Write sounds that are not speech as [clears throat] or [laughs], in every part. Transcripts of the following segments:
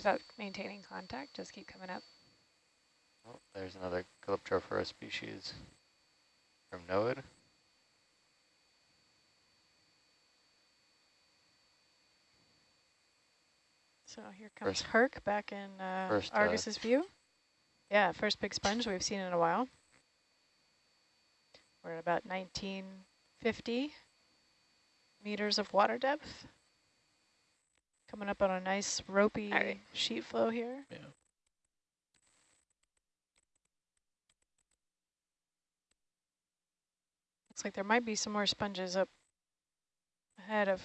about maintaining contact, just keep coming up. Oh, there's another Calyptrophora species from NOAA. So here comes first, Herc back in uh, first, Argus's uh, view. Yeah, first big sponge we've seen in a while. We're at about 1950 meters of water depth. Coming up on a nice ropey right. sheet flow here. Yeah. Looks like there might be some more sponges up ahead of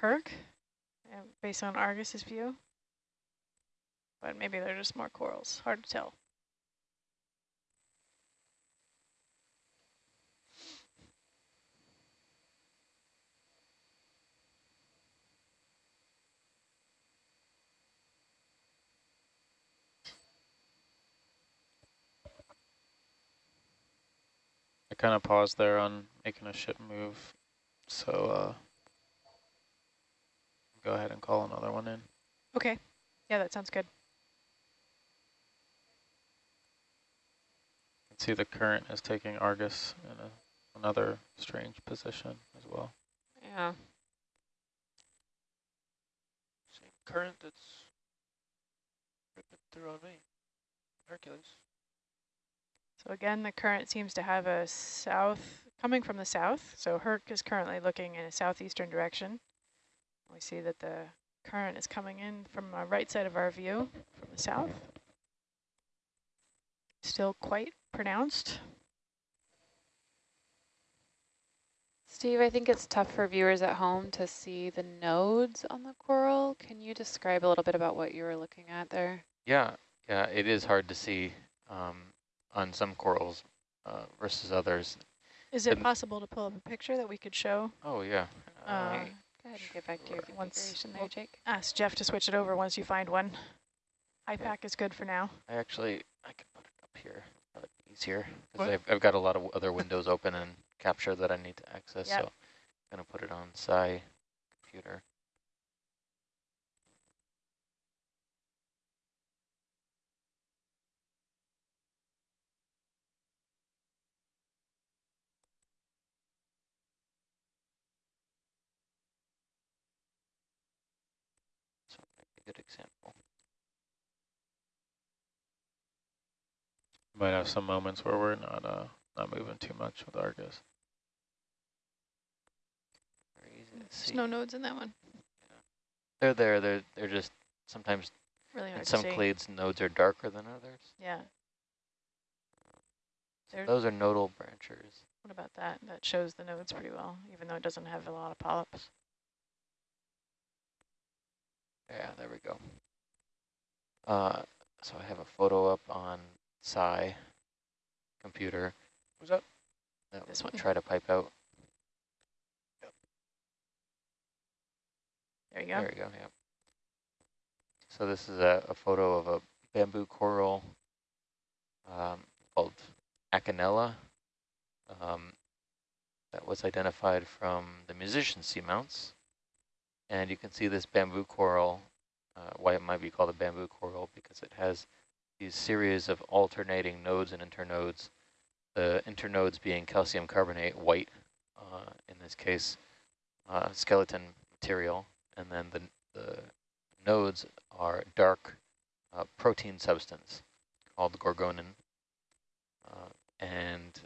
Herc, uh, based on Argus's view. But maybe they're just more corals. Hard to tell. Kind of paused there on making a ship move. So uh, go ahead and call another one in. Okay. Yeah, that sounds good. You can see the current is taking Argus in a, another strange position as well. Yeah. Same current that's ripping through on me. Hercules. So again, the current seems to have a south, coming from the south. So Herc is currently looking in a southeastern direction. We see that the current is coming in from the right side of our view from the south. Still quite pronounced. Steve, I think it's tough for viewers at home to see the nodes on the coral. Can you describe a little bit about what you were looking at there? Yeah, yeah, it is hard to see. Um, on some corals uh, versus others. Is it possible to pull up a picture that we could show? Oh, yeah. Uh, uh, go ahead and get back to your configuration there, Jake. Ask Jeff to switch it over once you find one. IPAC yeah. is good for now. I actually, I can put it up here. Probably easier. Because I've, I've got a lot of other windows open and capture that I need to access. Yep. So I'm going to put it on Sci computer. good example. Might have some moments where we're not uh, not moving too much with Argus. There's no nodes in that one. Yeah. They're there. They're they're just sometimes. Really hard in some clades, nodes are darker than others. Yeah. So those are nodal branchers. What about that? That shows the nodes pretty well, even though it doesn't have a lot of polyps. Yeah, there we go. Uh, so I have a photo up on Sci computer. What's up? That this one. Try to pipe out. Yep. There you go. There you go. Yeah. So this is a, a photo of a bamboo coral um, called Acanella um, that was identified from the musician seamounts. And you can see this bamboo coral, uh, why it might be called a bamboo coral, because it has these series of alternating nodes and internodes, the internodes being calcium carbonate, white, uh, in this case, uh, skeleton material, and then the, the nodes are dark uh, protein substance called gorgonin, uh, and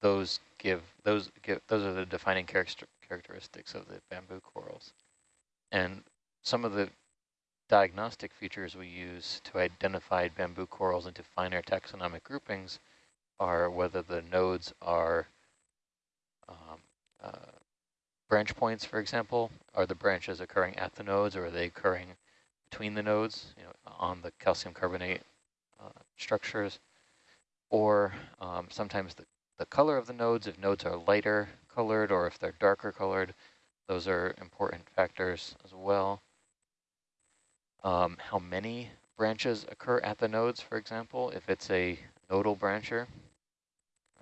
those give those give those are the defining character characteristics of the bamboo corals. And some of the diagnostic features we use to identify bamboo corals into finer taxonomic groupings are whether the nodes are um, uh, branch points, for example. Are the branches occurring at the nodes or are they occurring between the nodes, you know, on the calcium carbonate uh, structures? Or um, sometimes the, the color of the nodes, if nodes are lighter colored or if they're darker colored, those are important factors as well. Um, how many branches occur at the nodes, for example, if it's a nodal brancher,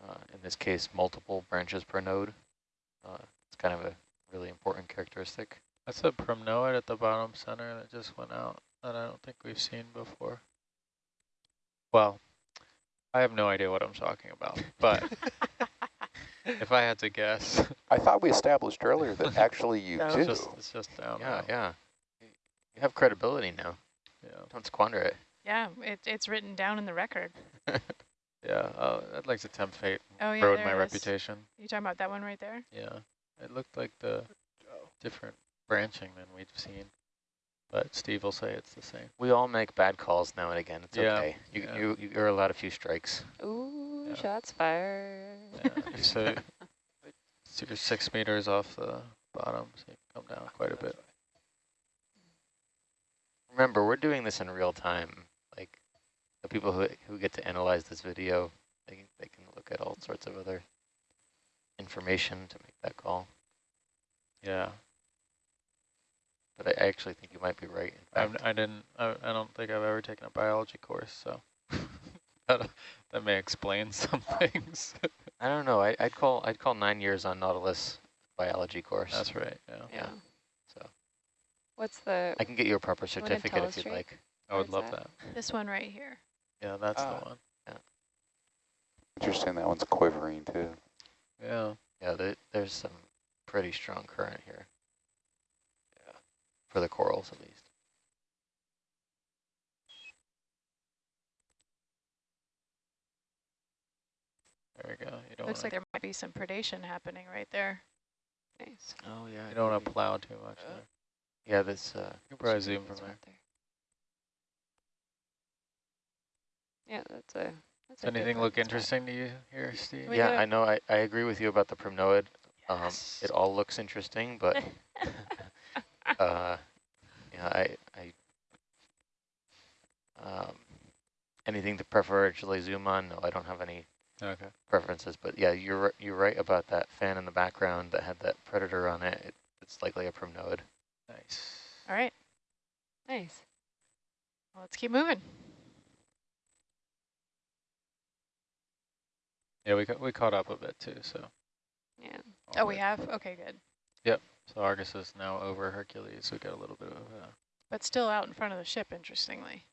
uh, in this case, multiple branches per node. Uh, it's kind of a really important characteristic. That's a primnoid at the bottom center that just went out. that I don't think we've seen before. Well, I have no idea what I'm talking about, but [laughs] if I had to guess, I thought we established earlier that actually you [laughs] it's do. just it's just down. Yeah, now. yeah. You have credibility now. yeah, Don't squander it. Yeah, it, it's written down in the record. [laughs] yeah. Uh, I'd like to tempt fate, Oh yeah, ruin my it is. reputation. You talking about that one right there? Yeah, it looked like the different branching than we've seen, but Steve will say it's the same. We all make bad calls now and again. It's Yeah, okay. You, yeah. you, you're allowed a few strikes. Ooh, Yeah. shots fired. Yeah, so so [laughs] you're six meters off the bottom, so you come down quite a bit. Remember, we're doing this in real time. Like the people who who get to analyze this video, they can, they can look at all sorts of other information to make that call. Yeah, But I, I actually think you might be right. Fact. I didn't. I, I don't think I've ever taken a biology course, so [laughs] that that may explain [laughs] some things. I don't know. I, I'd call I'd call nine years on Nautilus biology course. That's right. Yeah, Yeah. Yeah. So What's the, I can get you a proper certificate if you'd Ray? like. I would love that? that. This one right here. Yeah, that's Ah. the one. Interesting, that one's quivering too. Yeah. Yeah, there, there's some pretty strong current here. Yeah. For the corals, at least. There we go. You don't Looks like there might be some predation happening right there. nice. Oh yeah. you don't want to plow too much. Uh, there. Yeah, this. Uh, You can probably zoom from That's there. Yeah, that's a, that's Does a anything look looking spot. interesting to you here, Steve? We yeah, I know. I, I agree with you about the primnoid. Um, Yes. it all looks interesting, but [laughs] [laughs] uh, yeah, I, I um, anything to preferentially zoom on? No, I don't have any Okay. preferences. But yeah, you're you're right about that fan in the background that had that predator on it. it it's likely a primnoid. Nice. All right, Nice. well, let's keep moving. Yeah, we ca we caught up a bit too. So. Yeah. Oh, we have? Okay, good. Yep. So Argus is now over Hercules. We got a little bit of. Uh, But still out in front of the ship, interestingly.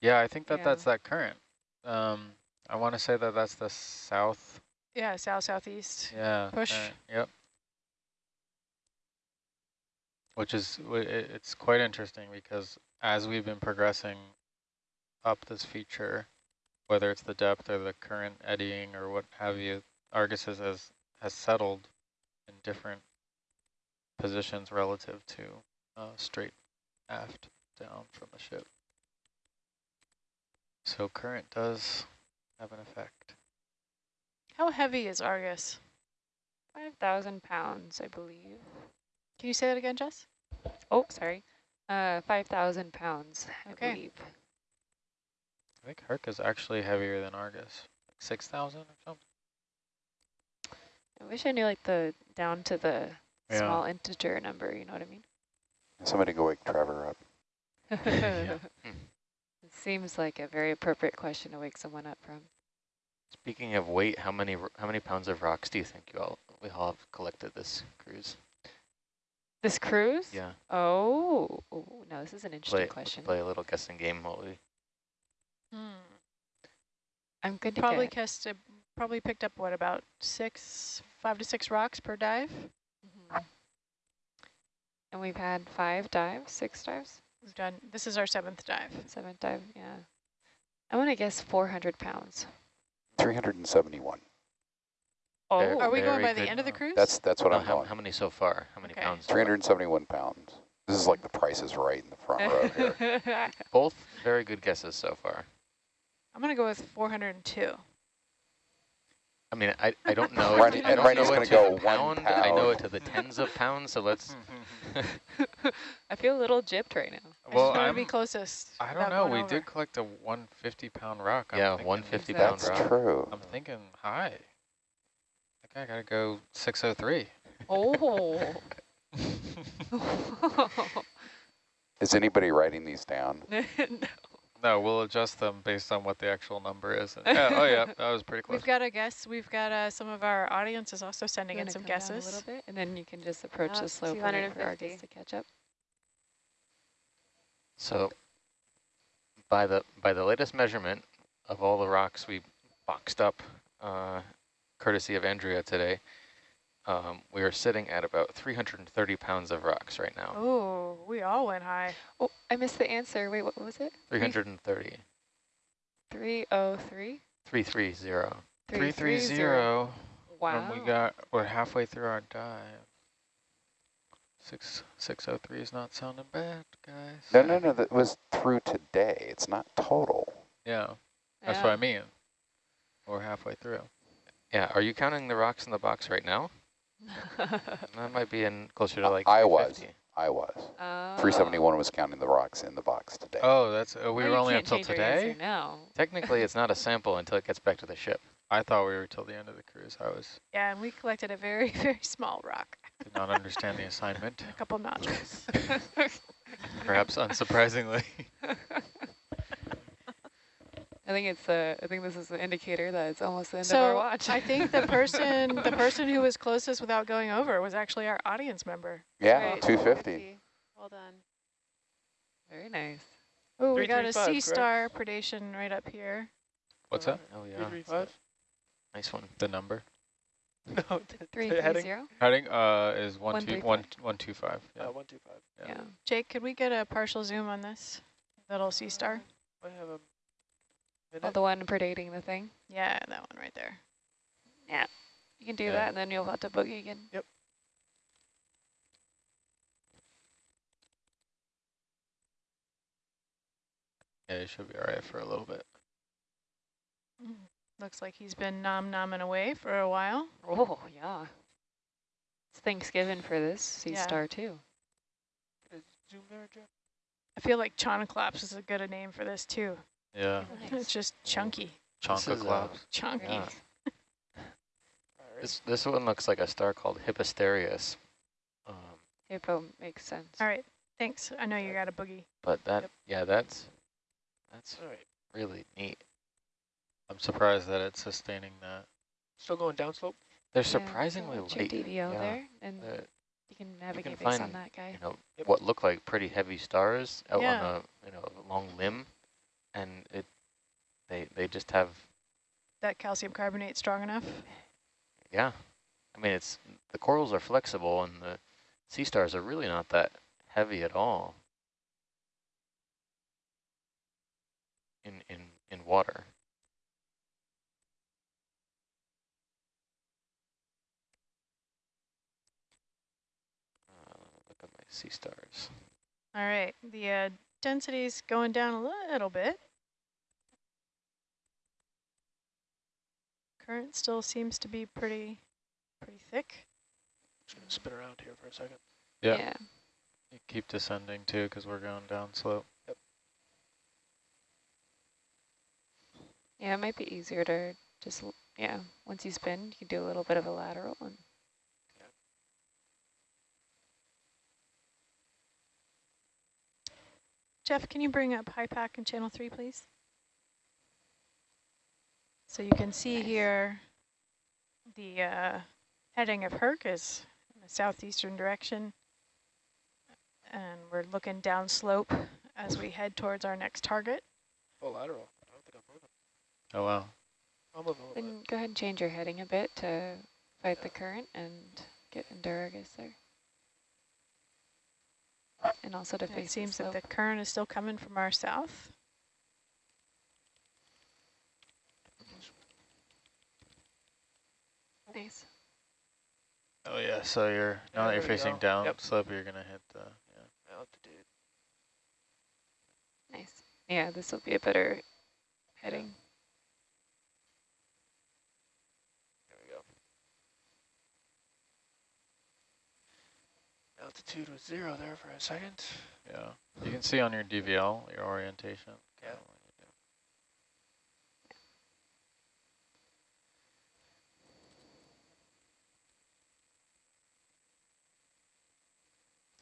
yeah, I think that Yeah. that's that current. Um, I want to say that that's the south. Yeah, south-southeast. Yeah. Push. Yep. Which is it's quite interesting because as we've been progressing up this feature, whether it's the depth or the current eddying or what have you, Argus has has, settled in different positions relative to uh, straight aft down from the ship. So current does have an effect. How heavy is Argus? 5,000 pounds, I believe. Can you say that again, Jess? Oh, sorry. Uh, 5,000 pounds, I Okay. believe. I think Herc is actually heavier than Argus, like 6,000 or something. I wish I knew like the down to the Yeah. small integer number, you know what I mean? Somebody go wake Trevor up. [laughs] It seems like a very appropriate question to wake someone up from. Speaking of weight, how many how many pounds of rocks do you think you all we all have collected this cruise? This cruise? Yeah. Oh, oh, no, this is an interesting Play question. play a little guessing game while we Hmm. I'm good to Probably get, cast a, probably picked up what about six, five to six rocks per dive. Mhm. and we've had five dives, six dives, We've done. This is our seventh dive. seventh dive, yeah. I want to guess 400 pounds. 371. Oh, Very- Are we going very by the good. end of the cruise? That's that's what No, I'm how, going. how many so far? How many Okay. pounds? 371 pounds. This is like the price is right in the front row [laughs] here. Both very good guesses so far. I'm gonna go with 402. I mean, I, I don't know. [laughs] Ryan- I and don't Ryan's know gonna it to go the one pound. I know it to the tens of pounds. So let's. [laughs] I feel a little gypped right now. I well, just want to I'm, be closest. I don't without know. going We over. did collect a 150 pound rock. I'm Yeah, thinking- 150 pound pound That's rock. true. I'm thinking high. I think I gotta go 603. Oh. [laughs] [laughs] Is anybody writing these down? [laughs] no. no, we'll adjust them based on what the actual number is. And yeah, oh yeah, that was pretty close. We've got a guess. We've got uh, some of our audience is also sending in some guesses. A little bit, and then you can just approach Uh, the slope and for 250. Argus to catch up. So by the by the latest measurement of all the rocks we boxed up, uh, courtesy of Andrea today, um, we are sitting at about 330 pounds of rocks right now. Oh, we all went high. Oh, I missed the answer. Wait, what was it? 330. 303? 330. Three three zero. Wow. And we got, we're halfway through our dive. Six, 603 is not sounding bad, guys. No, no, no, that was through today. It's not total. Yeah, that's what I mean. We're halfway through. Yeah, are you counting the rocks in the box right now? [laughs] That might be in closer to like I was. I was. Oh. 371 was counting the rocks in the box today. Oh, that's, uh, we Oh, were only can't up till change your answer today? now. Technically, it's not a sample until it gets back to the ship. I thought we were till the end of the cruise. I was, Yeah, and we collected a very, [laughs] very small rock, did not understand the assignment, [laughs] a couple notches. perhaps unsurprisingly. I think it's uh, I think this is the indicator that it's almost the end of our So watch. I think the person, the person who was closest without going over was actually our audience member. yeah, Right, 250. 250. Well done. Very nice. Oh, we got a 335, sea correct? star predation right up here. What's that? Oh yeah, Three, three, five? nice one. The number? [laughs] No, the- the Three heading. three zero. Heading uh, is one One two three one one two five. Uh, Yeah. one, two, five. Yeah. Yeah. Jake, could we get a partial zoom on this little sea star? I have a Oh, the one predating the thing. Yeah, that one right there. Yeah. You can do Yeah. that, and then you'll have to boogie again. Yep. Yeah, it should be all right for a little bit. Mm-hmm. Looks like he's been nom nomming away for a while. Oh yeah. It's Thanksgiving for this sea Yeah. star too. Zoom there, Jeff? I feel like Chonoclops is a good name for this too. Yeah, [laughs] It's just chunky, This Chonka uh, clouds. chunky. Yeah. [laughs] This this one looks like a star called Hippasteria. Um, Hippo makes sense. All right, thanks. I know you got a boogie. but that Yep. yeah, that's that's All right. really neat. I'm surprised that it's sustaining that. Still going downslope? They're Yeah, surprisingly watch light. DVL yeah. there, and Uh, you can navigate based find, on that guy. you know, Yep. what look like pretty heavy stars out Yeah. on a you know a long limb, and it they they just have That calcium carbonate strong enough? yeah. I mean, it's the corals are flexible, and the sea stars are really not that heavy at all. In in in water. Uh, look at my sea stars. All right, the uh, density's going down a little bit. Current still seems to be pretty, pretty thick. Just gonna spin around here for a second. Yeah. yeah. You keep descending too, because we're going down slope. Yep. Yeah, it might be easier to just, yeah, once you spin, you can do a little bit of a lateral and Jeff, can you bring up HYPACK and channel three, please? So you can see Nice. here the uh, heading of Herc is in the southeastern direction. And we're looking down slope as we head towards our next target. Oh, lateral. I don't think I'm moving. Oh wow. I'll move a then go ahead and change your heading a bit to fight the current and get Endurgus there. And also to It seems the that the current is still coming from our south. Nice. Oh yeah. So you're Yeah, now that you're facing go. down Yep. slope, you're gonna hit the. Yeah. Altitude. Nice. Yeah, this will be a better heading. There we go. Altitude was zero there for a second. Yeah. You can see on your DVL your orientation. Yeah.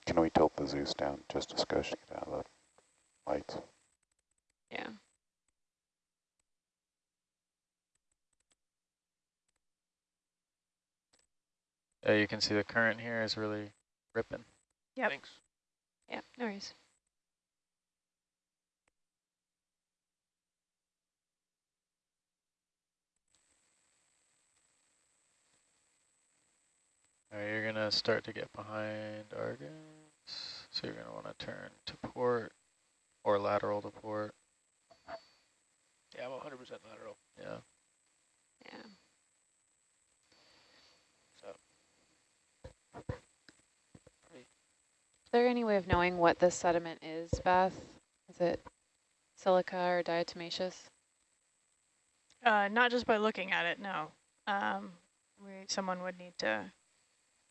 Can we tilt the Zeus down just a skosh to get out of the lights? Yeah. Yeah, you can see the current here is really ripping. Yep. Thanks. Yeah, no worries. All right. you're going to start to get behind Argus. So you're going to want to turn to port or lateral to port. Yeah, I'm 100% lateral. Yeah. Yeah. There any way of knowing what this sediment is, Beth? Is it silica or diatomaceous? Uh, not just by looking at it, no. Um, we, someone would need to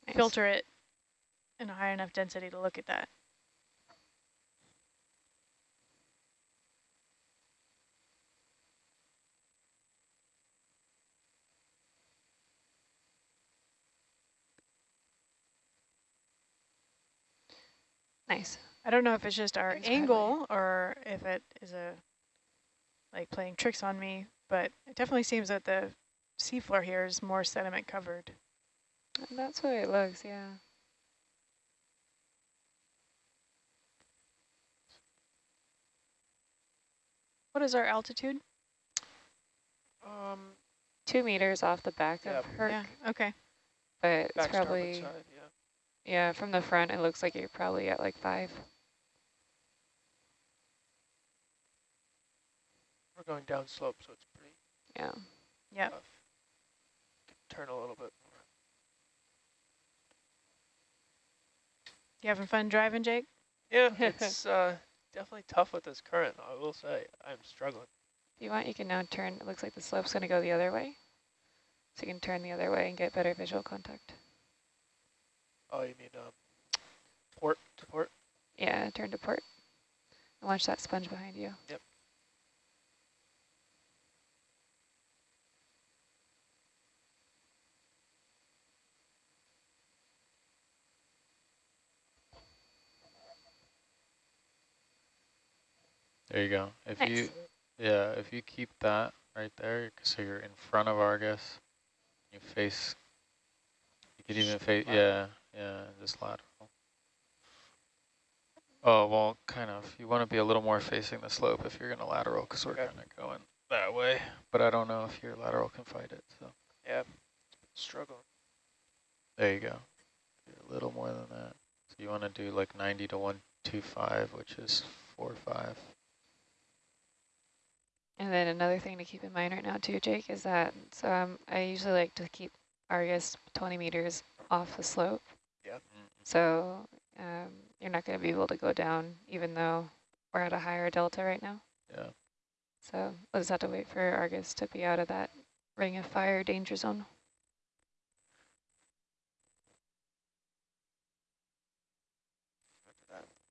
Nice. filter it in a high enough density to look at that. Nice. I don't know if it's just our Thanks, Bradley. angle or if it is a like playing tricks on me, but it definitely seems that the seafloor here is more sediment covered. That's what it looks, yeah. What is our altitude? Um, Two meters off the back Yeah. of Herc, Yeah, okay. but it's back starboard probably, side, yeah. Yeah, from the front, it looks like you're probably at like five. We're going down slope, so it's pretty Yeah. Yeah. Turn a little bit more. You having fun driving, Jake? Yeah, [laughs] it's uh, definitely tough with this current, I will say. I'm struggling. If you want, you can now turn, it looks like the slope's gonna go the other way. So you can turn the other way and get better visual contact. Oh, you mean um, port to port? Yeah, turn to port. And watch that sponge behind you. Yep. There you go. If Nice. you, yeah, if you keep that right there, so you're in front of Argus, you face, you could even face, yeah, yeah, just lateral. Oh, well, kind of. You want to be a little more facing the slope if you're going to lateral, because we're Okay. kind of going that way. But I don't know if your lateral can fight it, so Yeah, struggle. there you go. You're a little more than that. So you want to do like 90 to 125, which is 4 5. And then another thing to keep in mind right now too, Jake, is that so um, I usually like to keep Argus 20 meters off the slope. Yeah. So um, you're not going to be able to go down even though we're at a higher delta right now. Yeah. So we'll just have to wait for Argus to be out of that ring of fire danger zone.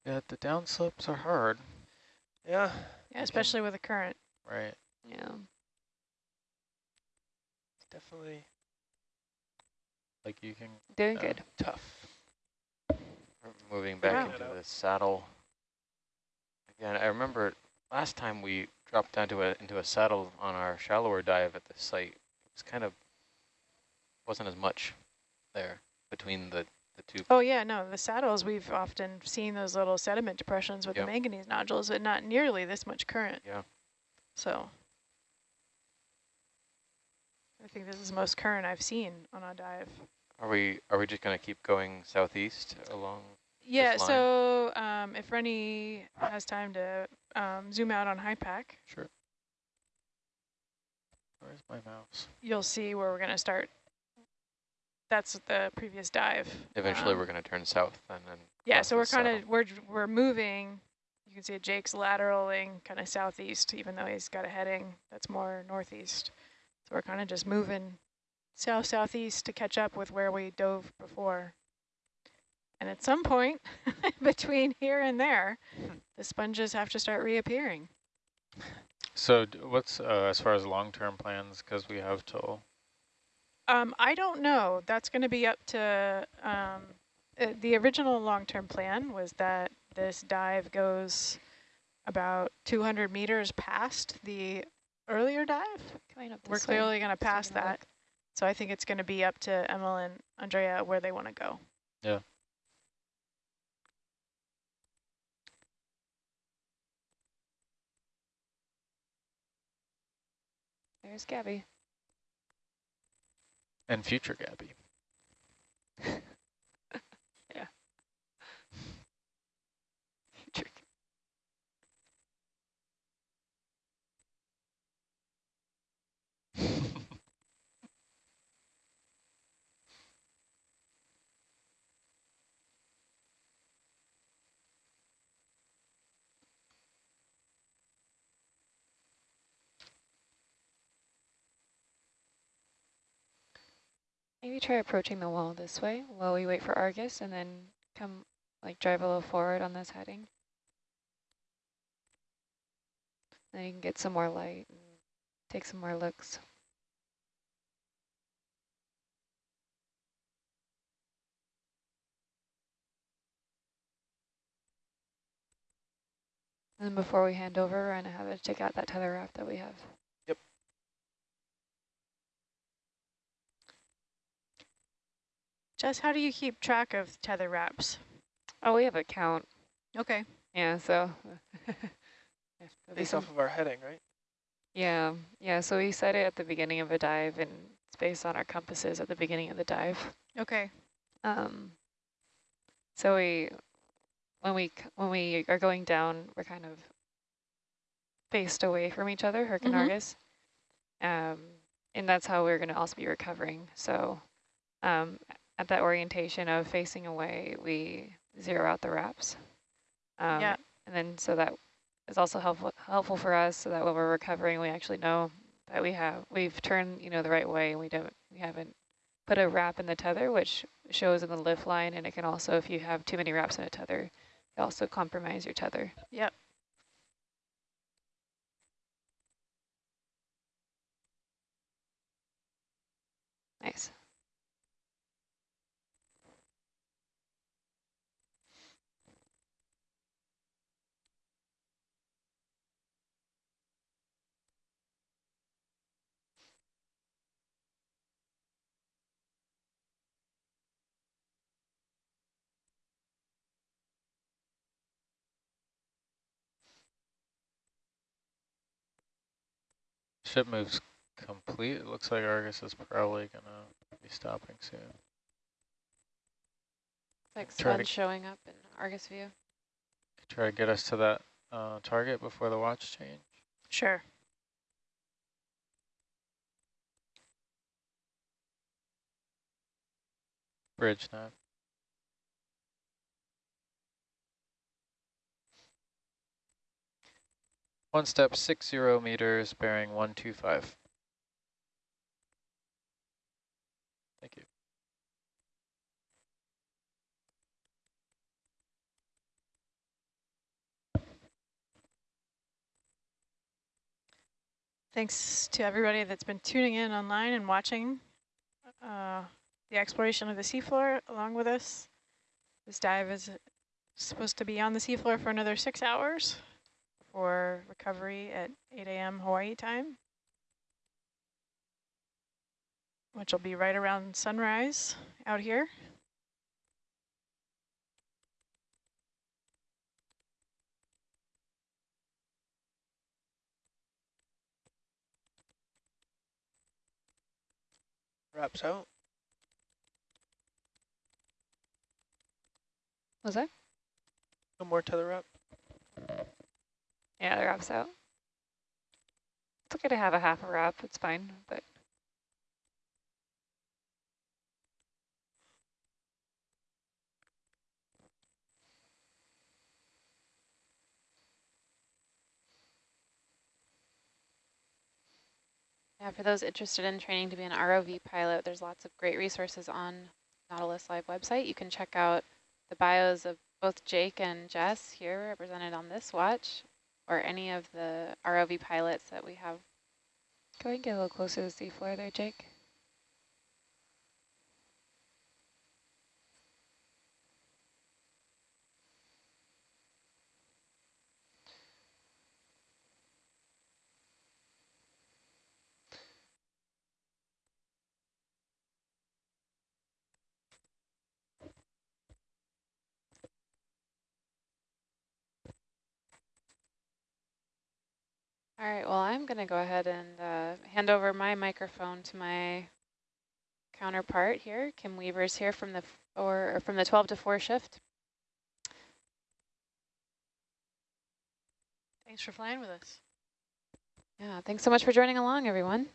Yeah, the downslopes are hard, Yeah, Yeah, especially with the current. right? Yeah. it's definitely Like you can, Doing Yeah. good. tough. Moving back into the saddle. Again, I remember last time we dropped down to a into a saddle on our shallower dive at the site. It was kind of wasn't as much there between the the two. Oh yeah, no, the saddles, we've often seen those little sediment depressions with Yep. the manganese nodules, but not nearly this much current. Yeah. So I think this is the most current I've seen on a dive. Are we are we just going to keep going southeast along? Yeah, so um, if Rennie has time to um, zoom out on HYPACK, sure. Where's my mouse? you'll see where we're going to start. That's the previous dive. Eventually, Um, we're going to turn south and then. Yeah, so we're kind of we're we're moving. You can see Jake's lateraling kind of southeast, even though he's got a heading that's more northeast. So we're kind of just moving south southeast to catch up with where we dove before. And at some point [laughs] between here and there, the sponges have to start reappearing. So what's, uh, as far as long-term plans, because we have till, Um, I don't know. That's going to be up to um, uh, the original long-term plan was that this dive goes about 200 meters past the earlier dive. Coming up We're clearly going to Just pass taking a that. look. So I think it's going to be up to Emil and Andrea where they want to go. Yeah. Here's Gabby. And future Gabby. [laughs] yeah. [laughs] Maybe try approaching the wall this way while we wait for Argus and then come like drive a little forward on this heading. Then you can get some more light and take some more looks. And then before we hand over, we're gonna have to check out that tether wrap that we have. Jess, how do you keep track of tether wraps? Oh, we have a count. Okay. Yeah, so. [laughs] Yeah, there'll be Based off of our heading, right? Yeah, yeah, so we set it at the beginning of a dive and it's based on our compasses at the beginning of the dive. Okay. Um, so we, when we, when we are going down, we're kind of faced away from each other, Herc and Mhm. Argus. Um, and that's how we're gonna also be recovering. So, um, at that orientation of facing away, we zero out the wraps. Um, Yeah. And then so that is also helpful helpful for us so that when we're recovering, we actually know that we have we've turned you know the right way and we don't we haven't put a wrap in the tether, which shows in the lift line, and it can also if you have too many wraps in a tether, it also compromise your tether. Yep. Nice. Ship moves complete. It looks like Argus is probably gonna be stopping soon. It's like Try sun showing up in Argus view. Try to get us to that uh, target before the watch change. Sure. Bridge nav. One step, six zero meters, bearing one two five. Thank you. Thanks to everybody that's been tuning in online and watching uh, the exploration of the seafloor along with us. This dive is supposed to be on the seafloor for another six hours for recovery at 8 a.m. Hawaii time, which will be right around sunrise out here. Wraps out. Was that? No more tether wrap. Yeah, the wrap's out. It's okay to have a half a wrap. It's fine, but Yeah, for those interested in training to be an ROV pilot, there's lots of great resources on Nautilus Live website. You can check out the bios of both Jake and Jess here represented on this watch, or any of the ROV pilots that we have. Go ahead and get a little closer to the seafloor there, Jake. All right, well, I'm going to go ahead and uh, hand over my microphone to my counterpart here. Kim Weaver's here from the four, or from the 12 to 4 shift. Thanks for flying with us. Yeah, thanks so much for joining along, everyone.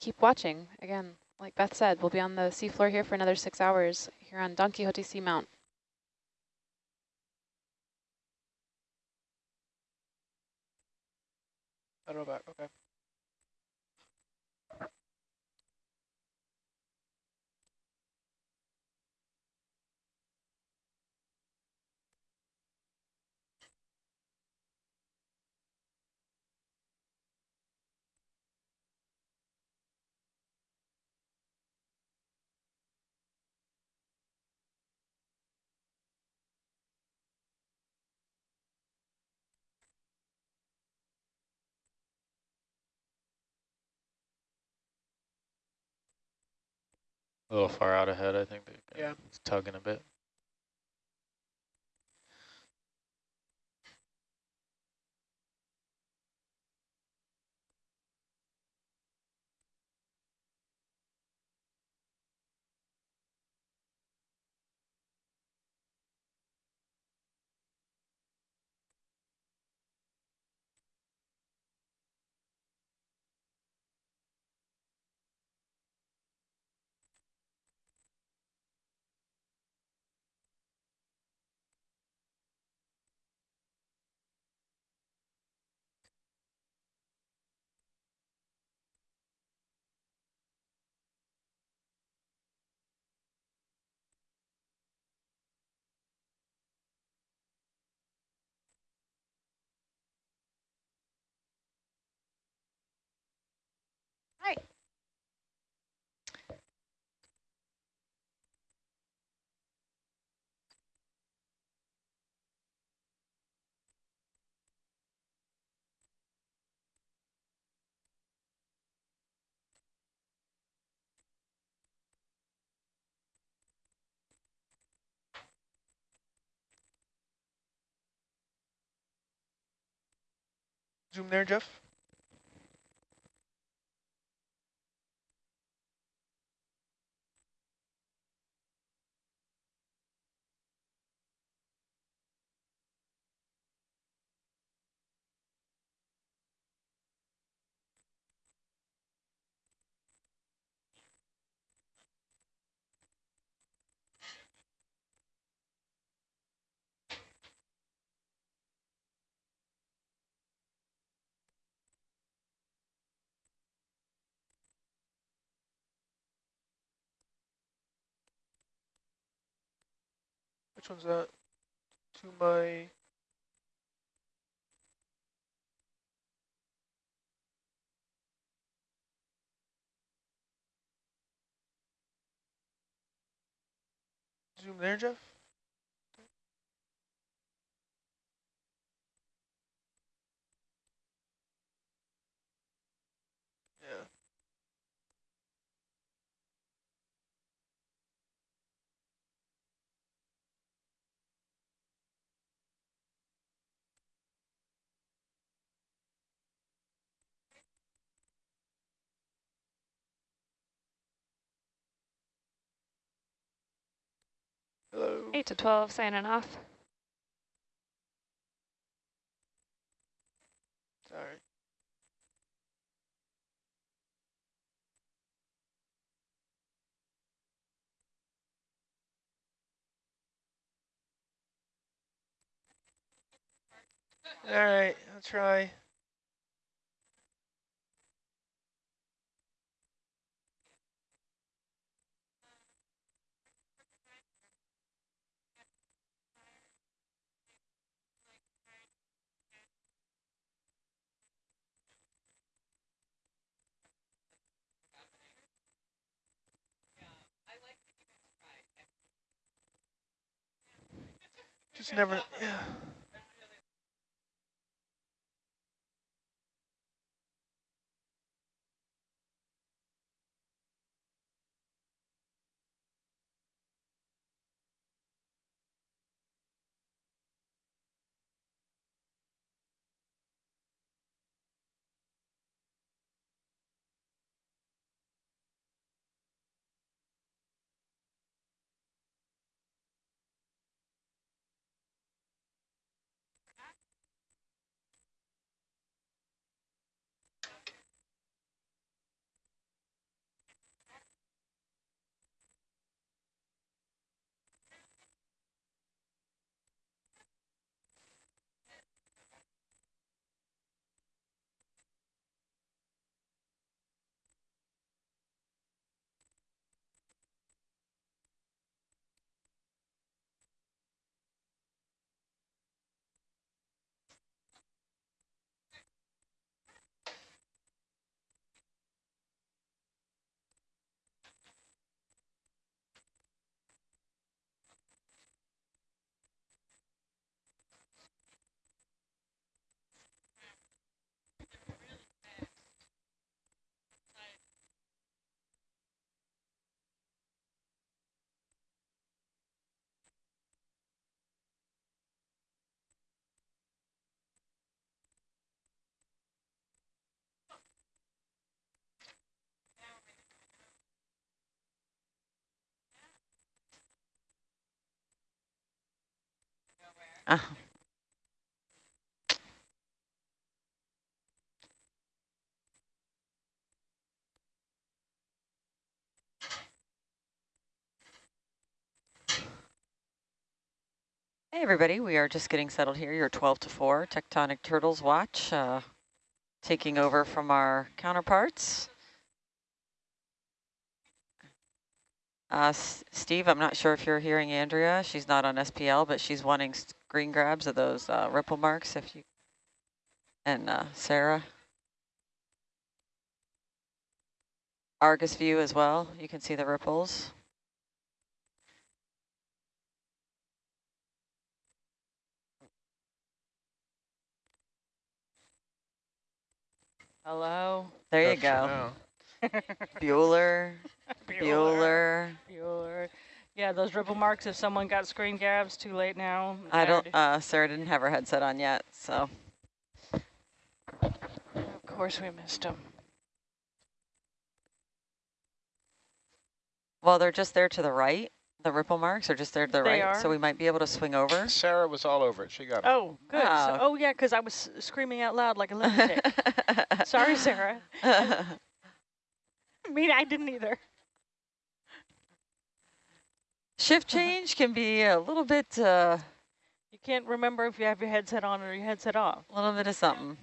Keep watching. Again, like Beth said, we'll be on the seafloor here for another six hours here on Don Quixote Seamount. Know about, okay. A little far out ahead, I think. Yeah. It's tugging a bit. Zoom there, Jeff. Which one's that? To my zoom there, Jeff. Yeah. Hello. 8 to 12 signing off. Sorry. All right, I'll try. Just never, yeah. Uh, Hey everybody, we are just getting settled here. Your 12 to 4 Tectonic Turtles watch, uh, taking over from our counterparts. Uh, Steve, I'm not sure if you're hearing Andrea. She's not on SPL, but she's wanting screen grabs of those uh, ripple marks. If you and uh, Sarah, Argus view as well. You can see the ripples. Hello. There you go. [laughs] [laughs] Bueller, Bueller. Bueller. Yeah, those ripple marks, if someone got screen grabs, too late now. I don't, uh, Sarah didn't have her headset on yet, so. Of course we missed them. Well, they're just there to the right. The ripple marks are just there to the They right, so we might be able to swing over. Sarah was all over it. She got it. Oh, good. So- oh, yeah, because I was screaming out loud like a lunatic. [laughs] Sorry, Sarah. [laughs] I mean, I didn't either. Shift change can be a little bit, uh, You can't remember if you have your headset on or your headset off. a little bit of something.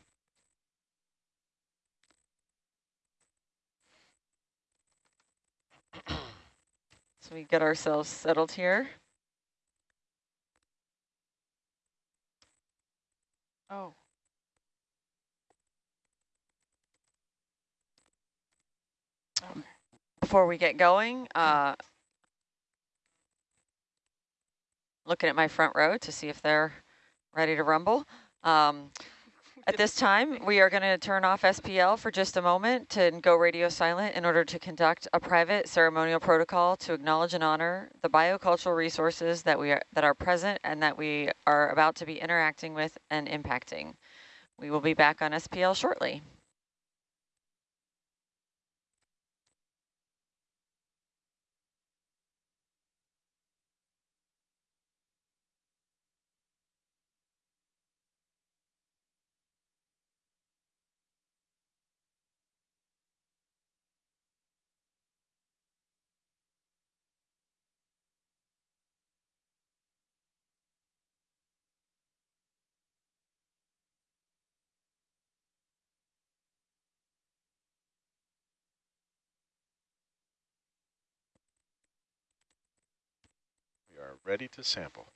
So we get ourselves settled here. Oh. Before we get going, uh, looking at my front row to see if they're ready to rumble. Um, [laughs] at this time, we are going to turn off SPL for just a moment and go radio silent in order to conduct a private ceremonial protocol to acknowledge and honor the biocultural resources that we are that are present and that we are about to be interacting with and impacting. We will be back on SPL shortly. We are ready to sample.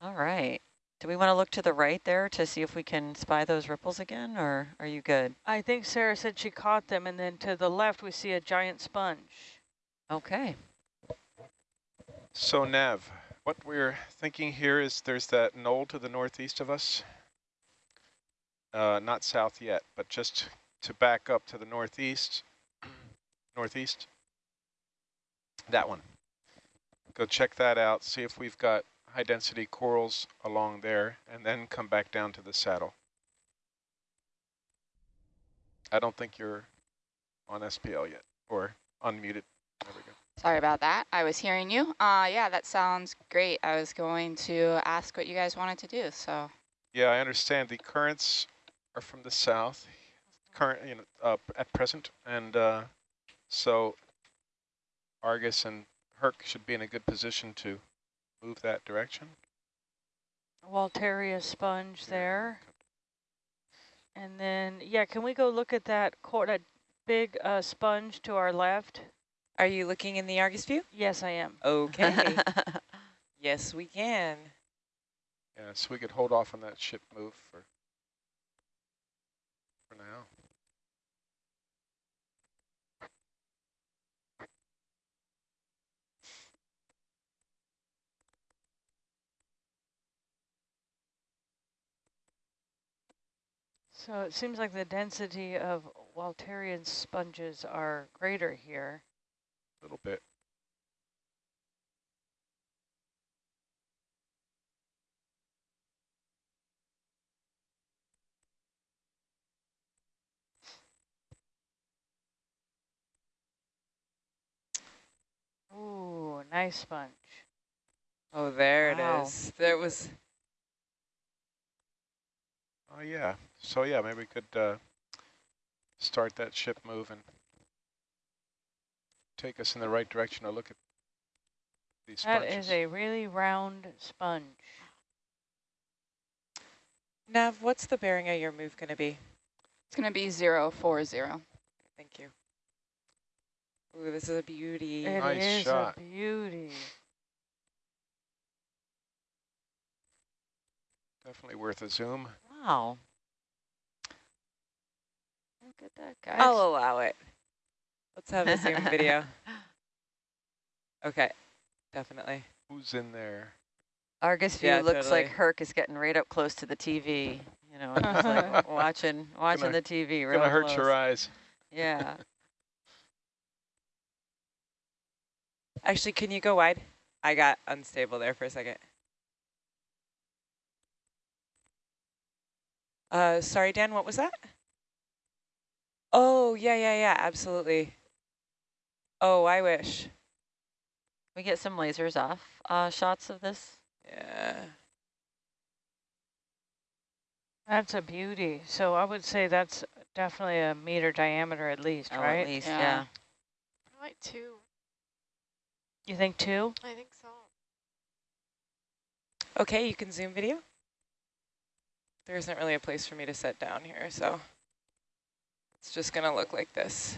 All right. Do we want to look to the right there to see if we can spy those ripples again, or are you good? I think Sarah said she caught them, and then to the left we see a giant sponge. Okay. So Nav, what we're thinking here is there's that knoll to the northeast of us. Uh, not south yet, but just to back up to the northeast, [clears throat] northeast. That one. Go check that out, see if we've got high density corals along there, and then come back down to the saddle. I don't think you're on SPL yet, or unmuted. There we go. Sorry about that. I was hearing you. Uh, yeah, that sounds great. I was going to ask what you guys wanted to do, so. Yeah, I understand the currents are from the south, current, you know, uh, at present, and uh, so Argus and Herc should be in a good position to move that direction. Walteria sponge there. And then, yeah, can we go look at that, cor that big uh, sponge to our left? Are you looking in the Argus view? Yes, I am. Okay. [laughs] yes, we can. Yeah, so we could hold off on that ship move for for now. So it seems like the density of Walterian sponges are greater here. A little bit. Ooh, nice sponge. Oh, there Wow. it is. There was Oh, yeah. So, yeah, maybe we could uh, start that ship moving. Take us in the right direction to look at these That sponges. is a really round sponge. Nav, what's the bearing of your move going to be? It's going to be zero four zero. Thank you. Ooh, this is a beauty. It Nice is shot. a beauty. Definitely worth a zoom. Wow. Look at that, guys. I'll allow it. Let's have the same video. [laughs] Okay, definitely. Who's in there? Argus view Yeah, looks totally. like Herc is getting right up close to the TV. You know, [laughs] it's like watching watching Gonna- the TV. Real Gonna hurt close. your eyes. Yeah. [laughs] Actually, can you go wide? I got unstable there for a second. Uh, sorry, Dan, what was that? Oh, yeah, yeah, yeah, absolutely. Oh, I wish. We get some lasers off uh, shots of this. Yeah. That's a beauty. So I would say that's definitely a meter diameter at least, Oh, right? at least, Yeah. yeah. Like two. You think two? I think so. Okay, you can zoom video. There isn't really a place for me to set down here, so it's just gonna look like this.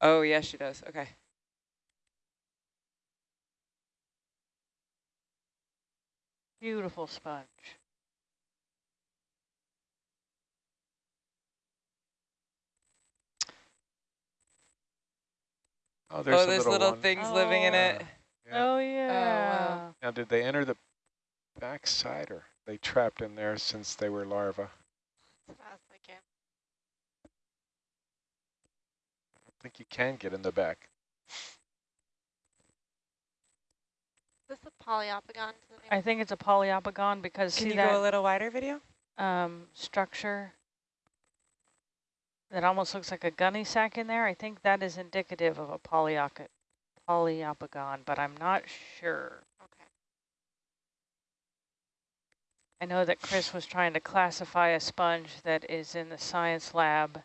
Oh, yeah, she does. Okay. Beautiful sponge. Oh, there's oh, there's little, little one. things living in Oh. oh it. Yeah. Oh yeah. Now, did they enter the backside or they trapped in there since they were larvae? As fast as I think you can get in the back. Is this a Poliopogon? I think it's a Poliopogon because Can see you that go a little wider video? um, structure that almost looks like a gunny sack in there. I think that is indicative of a polyoc Poliopogon, but I'm not sure. Okay. I know that Chris was trying to classify a sponge that is in the science lab,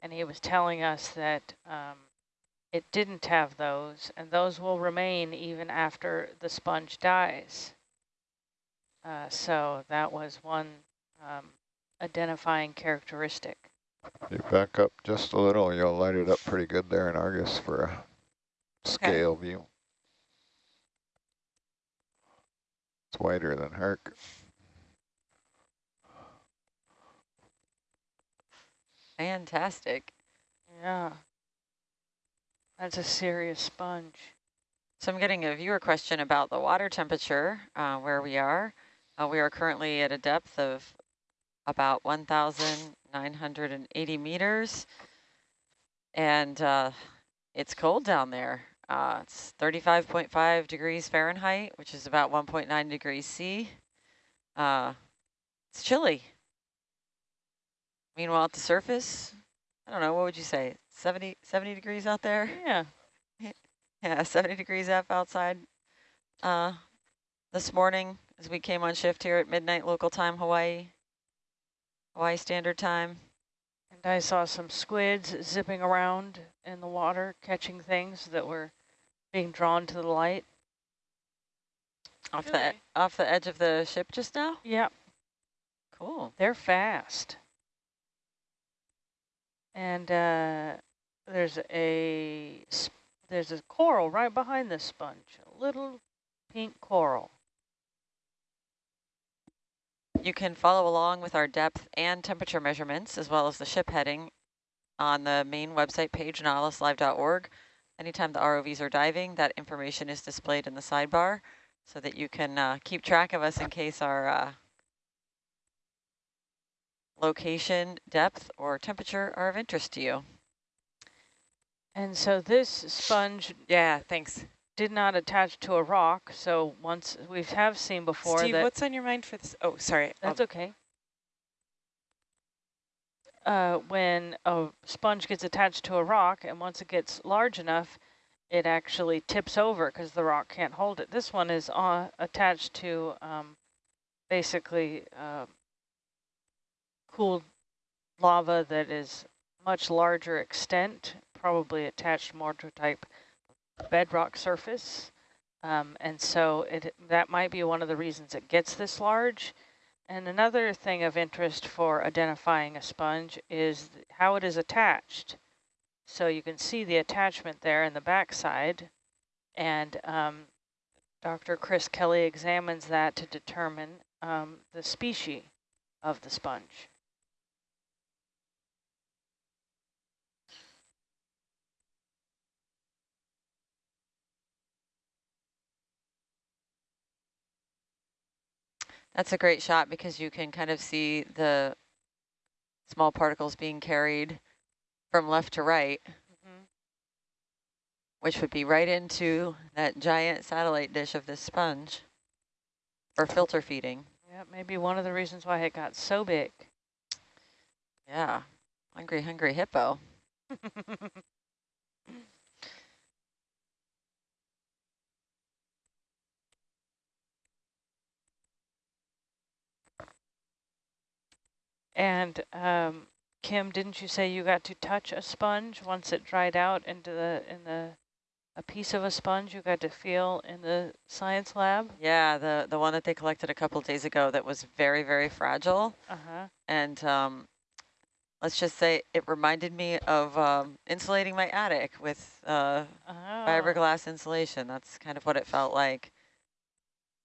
and he was telling us that um, it didn't have those, and those will remain even after the sponge dies. Uh, so that was one um, identifying characteristic. You back up just a little, you'll light it up pretty good there in Argus for a scale view. It's wider than Herc. Fantastic. Yeah. That's a serious sponge. So I'm getting a viewer question about the water temperature uh, where we are. Uh, we are currently at a depth of about 1,980 meters. And uh, it's cold down there. Uh, it's 35.5 degrees Fahrenheit, which is about 1.9 degrees C. Uh, it's chilly. Meanwhile, at the surface, I don't know, what would you say? 70, 70 degrees out there? Yeah. [laughs] Yeah, 70 degrees F outside uh, this morning as we came on shift here at midnight local time, Hawaii, Hawaii Standard Time. And I saw some squids zipping around in the water, catching things that were being drawn to the light. Off the, e- off the edge of the ship just now? Yep. Cool. They're fast. And uh, there's a there's a coral right behind this sponge, a little pink coral. You can follow along with our depth and temperature measurements, as well as the ship heading on the main website page, nautiluslive.org. Anytime the ROVs are diving, that information is displayed in the sidebar so that you can uh, keep track of us in case our uh, location, depth, or temperature are of interest to you. And so this sponge Yeah, thanks. did not attach to a rock. So once we have seen before Steve, that what's on your mind for this? Oh, sorry. That's I'll- okay. Uh, when a sponge gets attached to a rock, and once it gets large enough, it actually tips over because the rock can't hold it. This one is uh, attached to um, basically uh, cooled lava that is much larger extent, probably attached more to type bedrock surface. Um, and so it that might be one of the reasons it gets this large. And another thing of interest for identifying a sponge is how it is attached. So you can see the attachment there in the backside. And um, Dr. Chris Kelley examines that to determine um, the species of the sponge. That's a great shot because you can kind of see the small particles being carried from left to right, mm -hmm. which would be right into that giant satellite dish of this sponge for filter feeding. Yeah, maybe one of the reasons why it got so big. Yeah, hungry, hungry hippo. [laughs] And um, Kim, didn't you say you got to touch a sponge once it dried out into the in the a piece of a sponge you got to feel in the science lab? Yeah, the the one that they collected a couple days ago that was very very fragile. Uh-huh. And um, let's just say it reminded me of um, insulating my attic with uh, oh. fiberglass insulation. That's kind of what it felt like.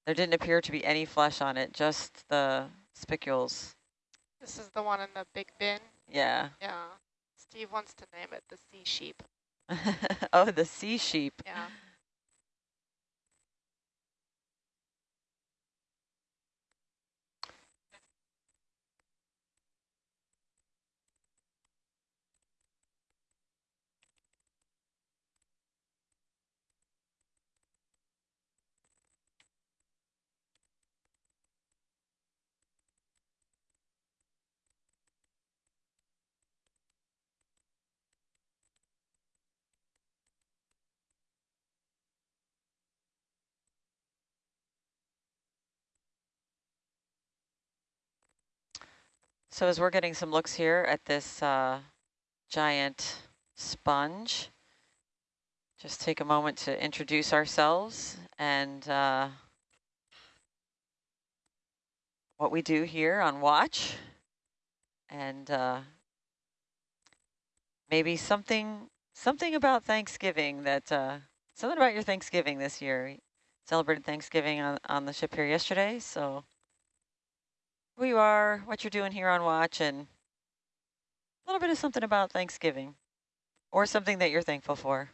There didn't appear to be any flesh on it, just the spicules. This is the one in the big bin? Yeah. Yeah. Steve wants to name it the sea sheep. [laughs] oh, the sea sheep. Yeah. So as we're getting some looks here at this uh, giant sponge, just take a moment to introduce ourselves and uh, what we do here on watch and uh, maybe something something about Thanksgiving that uh, something about your Thanksgiving this year. celebrated Thanksgiving on, on the ship here yesterday, so who you are, what you're doing here on watch, and a little bit of something about Thanksgiving or something that you're thankful for.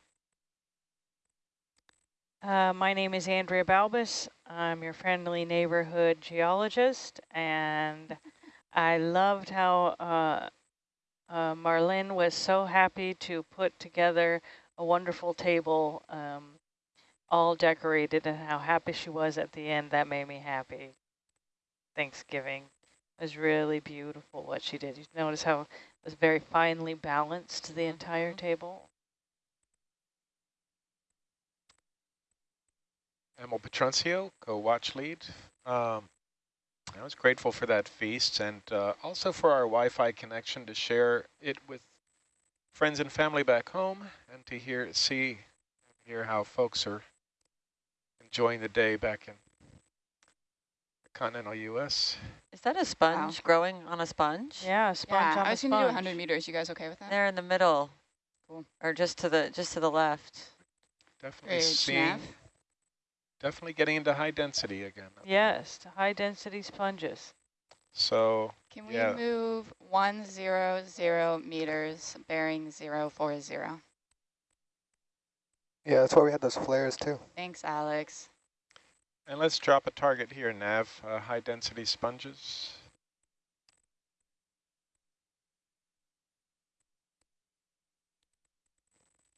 Uh, my name is Andrea Balbus. I'm your friendly neighborhood geologist, and I loved how uh, uh, Marlene was so happy to put together a wonderful table, um, all decorated, and how happy she was at the end. That made me happy. Thanksgiving. It was really beautiful what she did. You notice how it was very finely balanced, the entire mm-hmm. table. Emil Petruncio, co-watch lead. Um, I was grateful for that feast and uh, also for our Wi-Fi connection to share it with friends and family back home and to hear, see, hear how folks are enjoying the day back in the continental U.S. Is that a sponge wow. growing on a sponge? Yeah, a sponge yeah, on I was going to do 100 meters. You guys okay with that? They're in the middle. Cool. Or just to the just to the left. Definitely seeing, definitely getting into high density again. Yes, to high density sponges. So can we yeah. move one zero zero meters bearing zero four zero? Yeah, that's why we had those flares too. Thanks, Alex. And let's drop a target here, Nav, uh, high density sponges.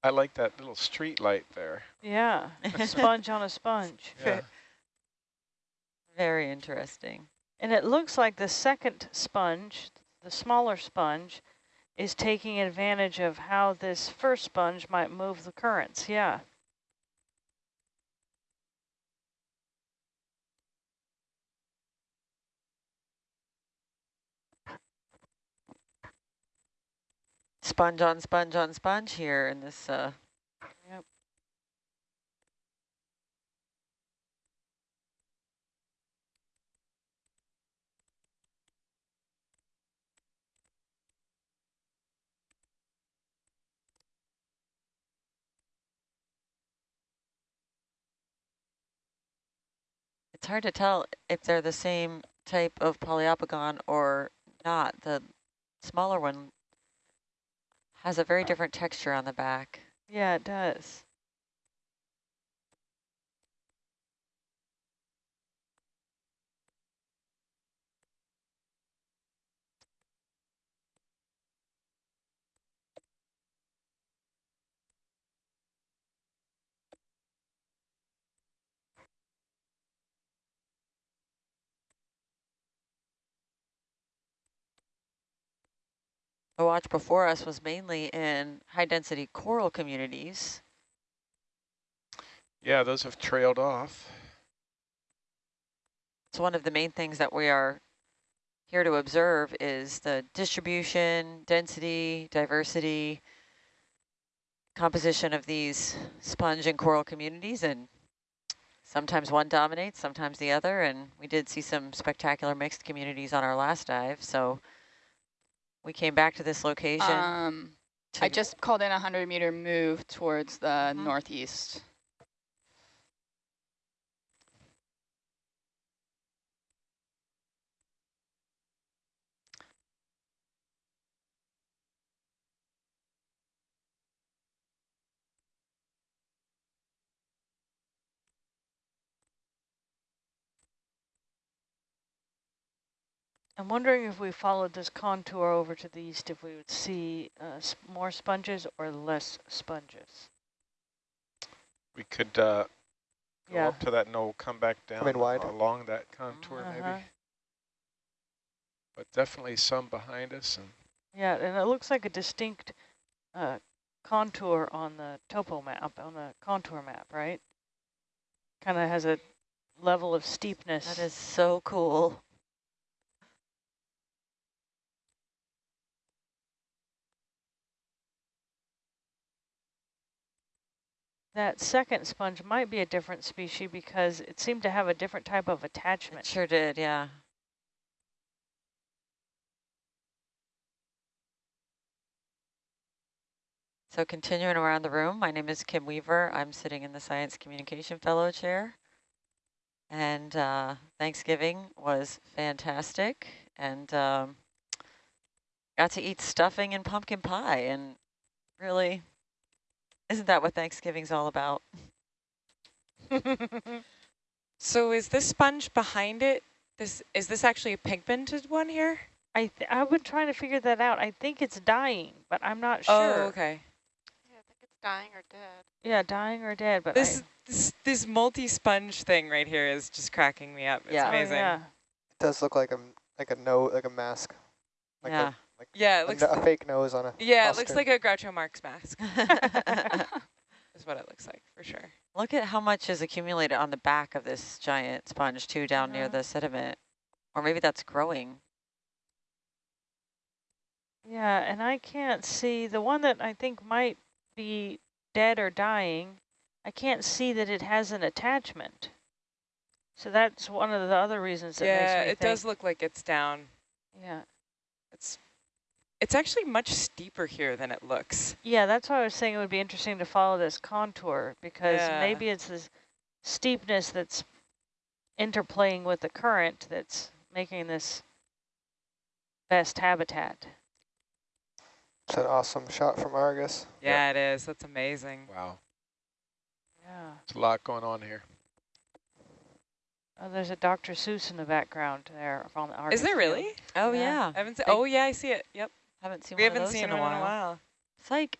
I like that little street light there. Yeah, a [laughs] sponge on a sponge. [laughs] Yeah. Very interesting. And it looks like the second sponge, the smaller sponge, is taking advantage of how this first sponge might move the currents. Yeah. Sponge on sponge on sponge here in this. Uh, yep. It's hard to tell if they're the same type of Poliopogon or not. The smaller one has a very different texture on the back. Yeah, it does. The watch before us was mainly in high density coral communities. Yeah, those have trailed off. So one of the main things that we are here to observe is the distribution, density, diversity, composition of these sponge and coral communities and sometimes one dominates, sometimes the other, and we did see some spectacular mixed communities on our last dive, so we came back to this location. Um, I just called in a 100 meter move towards the mm -hmm. northeast. I'm wondering if we followed this contour over to the east, if we would see uh, more sponges or less sponges. We could uh, go yeah. up to that knoll, come back down come wide. along that contour uh -huh. maybe. But definitely some behind us. and. Yeah, and it looks like a distinct uh, contour on the topo map, on the contour map, right? Kind of has a level of steepness. That is so cool. That second sponge might be a different species because it seemed to have a different type of attachment. It sure did, yeah. So continuing around the room, my name is Kim Weaver. I'm sitting in the Science Communication Fellow chair. And uh, Thanksgiving was fantastic. And um, got to eat stuffing and pumpkin pie and really isn't that what Thanksgiving's all about? [laughs] so is this sponge behind it? This Is this actually a pigmented one here? I I've been trying to figure that out. I think it's dying, but I'm not oh, sure. Oh, okay. Yeah, I think it's dying or dead. Yeah, dying or dead. But this this, this multi-sponge thing right here is just cracking me up. It's yeah. Oh, amazing. Oh, yeah. It does look like a like a no like a mask. Like yeah. A, like yeah, it looks a, a fake nose on a Yeah, it looks like a Groucho Marx mask. [laughs] is what it looks like for sure. Look at how much is accumulated on the back of this giant sponge too down near the sediment. Or maybe that's growing. Yeah, and I can't see the one that I think might be dead or dying. I can't see that it has an attachment. So that's one of the other reasons that yeah, it does look like it's down. Yeah. It's it's actually much steeper here than it looks. Yeah, that's why I was saying it would be interesting to follow this contour because yeah. maybe it's this steepness that's interplaying with the current that's making this best habitat. It's an awesome shot from Argus. Yeah, yep. it is. That's amazing. Wow. Yeah. There's a lot going on here. Oh, there's a Dr. Seuss in the background there on the Argus. Is there really? Field. Oh yeah. yeah. I haven't. oh yeah, I see it. Yep. Haven't seen we one haven't seen in a, while. in a while. Psych.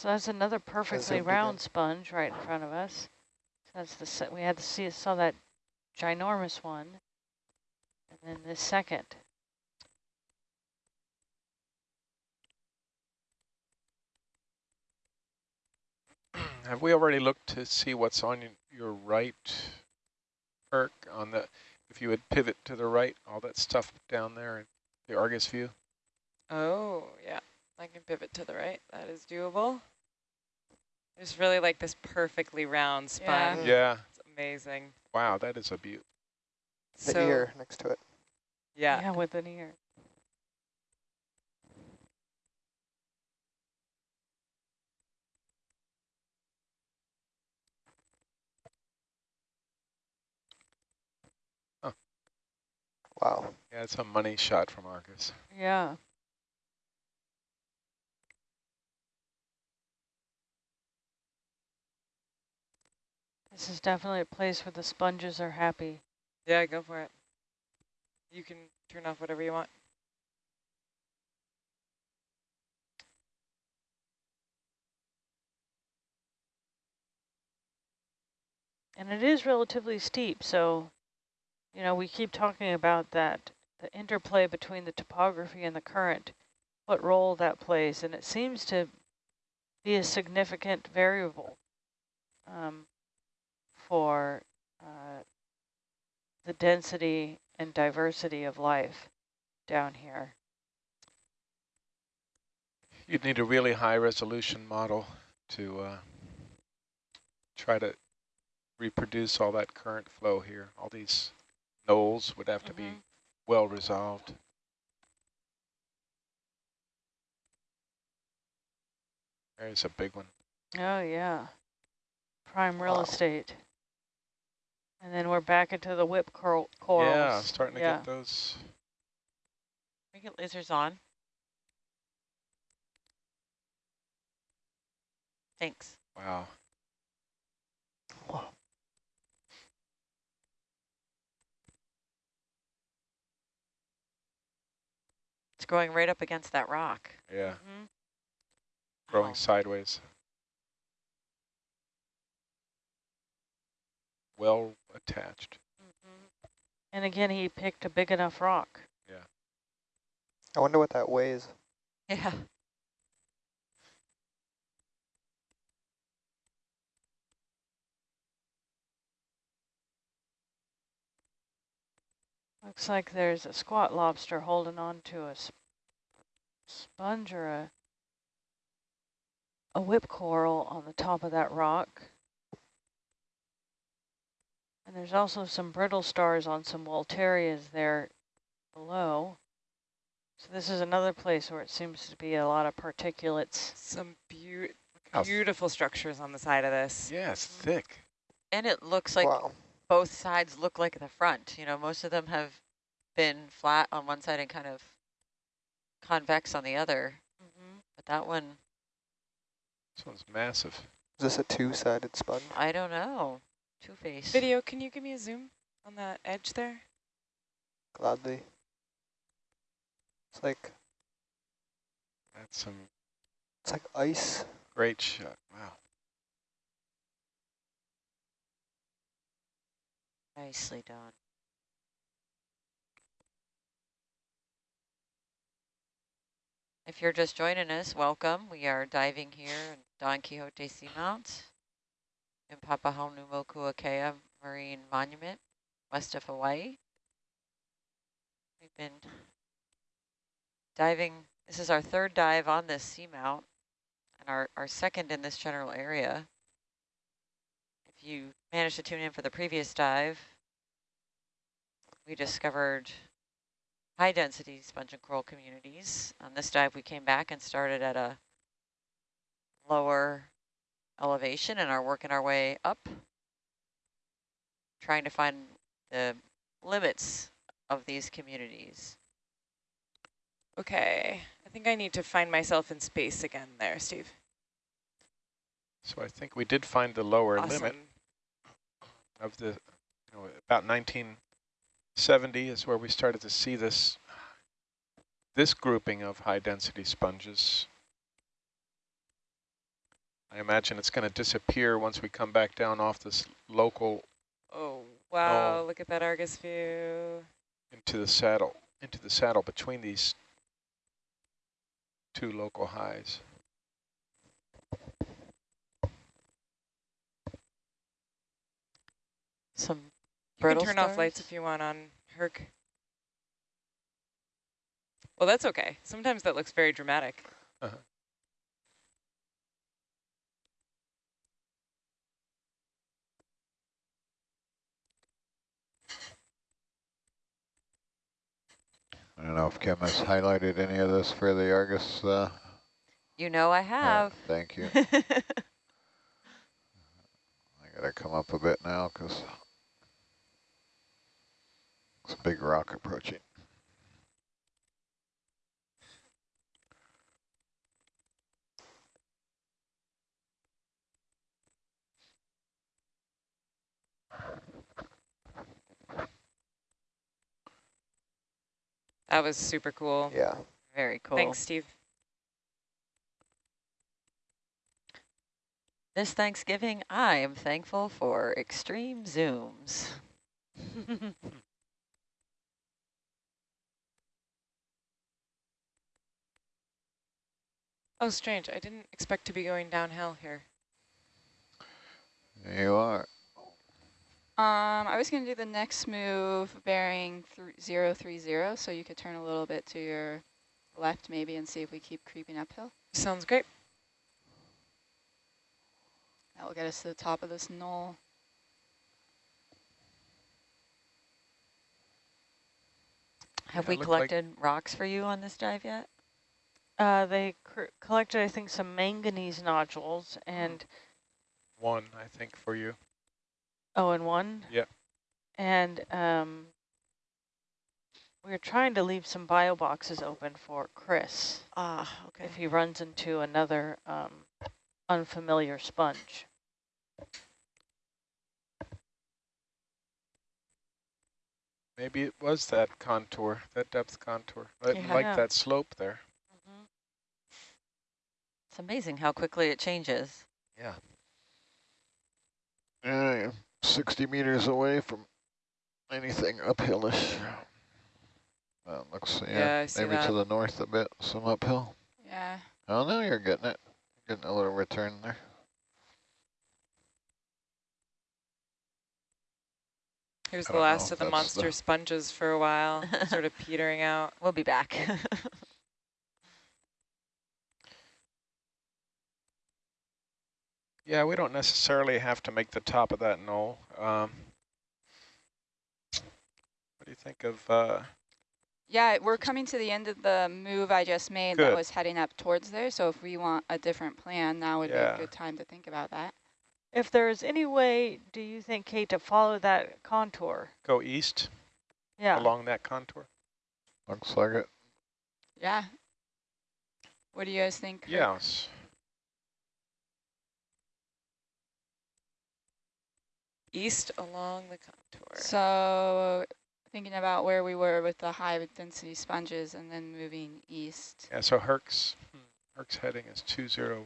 So that's another perfectly round sponge right in front of us. So That's the we had to see saw that ginormous one, and then this second. Have we already looked to see what's on your, your right, Herc, on the, if you would pivot to the right, all that stuff down there in the Argus view? Oh, yeah. I can pivot to the right. That is doable. I just really like this perfectly round Yeah. spine. Yeah. It's amazing. Wow, that is a beaut. The So- ear next to it. Yeah. Yeah, with an ear. Wow. Yeah, it's a money shot from Argus. Yeah. This is definitely a place where the sponges are happy. Yeah, go for it. You can turn off whatever you want. And it is relatively steep, so, you know, we keep talking about that, the interplay between the topography and the current, what role that plays, and it seems to be a significant variable um, for uh, the density and diversity of life down here. You'd need a really high resolution model to uh, try to reproduce all that current flow here. All these knolls would have to be mm-hmm. well resolved. There's a big one. Oh, yeah. Prime real Wow. estate. And then we're back into the whip cor corals. Yeah, starting to yeah. get those. We get lasers on. Thanks. Wow. It's growing right up against that rock. Yeah. Mhm. Growing Wow. sideways. Well attached. And again, he picked a big enough rock. Yeah. I wonder what that weighs. Yeah. Looks like there's a squat lobster holding on to a sp sponge or a, a whip coral on the top of that rock. And there's also some brittle stars on some Walterias there below. So this is another place where it seems to be a lot of particulates. Some beau how- beautiful structures on the side of this. Yeah, it's thick. And it looks like Wow. both sides look like the front. You know, most of them have been flat on one side and kind of convex on the other. Mm-hmm. But that one, This one's massive. Is this a two-sided sponge? I don't know. Two-faced. Video, can you give me a zoom on that edge there? Gladly. It's like That's some it's like ice. great shot. Wow. Nicely done. If you're just joining us, welcome. We are diving here in Don Quixote Seamount in Papahanaumokuakea Marine Monument, west of Hawaii. We've been diving, this is our third dive on this seamount and our, our second in this general area. If you managed to tune in for the previous dive, we discovered high density sponge and coral communities. On this dive, we came back and started at a lower elevation and are working our way up, trying to find the limits of these communities. Okay, I think I need to find myself in space again there, Steve. So I think we did find the lower Awesome. limit of the, you know, about 70 is where we started to see this this grouping of high density sponges. I imagine it's going to disappear once we come back down off this local. Oh, wow, look at that Argus view. Into the saddle, into the saddle between these two local highs. Some you can brittle turn off lights if you want on Herc. Well, that's okay. Sometimes that looks very dramatic. Uh-huh. I don't know if Kim has highlighted any of this for the Argus. Uh, You know I uh, have. thank you. [laughs] I gotta come up a bit now because it's a big rock approaching. That was super cool. Yeah. Very cool. Thanks, Steve. This Thanksgiving, I am thankful for extreme zooms. [laughs] Oh, strange. I didn't expect to be going downhill here. There you are. Um, I was going to do the next move bearing th 030, so you could turn a little bit to your left maybe and see if we keep creeping uphill. Sounds great. That will get us to the top of this knoll. Have Yeah, we it looked like- collected rocks for you on this dive yet? Uh, they cr collected, I think, some manganese nodules and, One, I think, for you. oh, and one? Yeah. And um, we are trying to leave some bio boxes open for Chris Ah, okay. if he runs into another um, unfamiliar sponge. Maybe it was that contour, that depth contour. I Yeah. like that slope there. It's amazing how quickly it changes. Yeah. Yeah, you're 60 meters away from anything uphillish. Uh, looks, yeah, Yeah, I see maybe that. to the north a bit, some uphill. Yeah. Oh no, you're getting it. Getting a little return there. Here's the last of the monster the- sponges for a while, [laughs] sort of petering out. We'll be back. [laughs] Yeah, we don't necessarily have to make the top of that knoll. Um, what do you think of, uh, Yeah, we're coming to the end of the move I just made that was heading up towards there. So if we want a different plan, now would be a good time to think about that. If there is any way, do you think, Kate, to follow that contour? go east Yeah. along that contour? Looks like it. Yeah. What do you guys think? Kurt? Yes. East along the contour. So thinking about where we were with the high density sponges and then moving east. Yeah, so Herc's, hmm, Herc's heading is 201.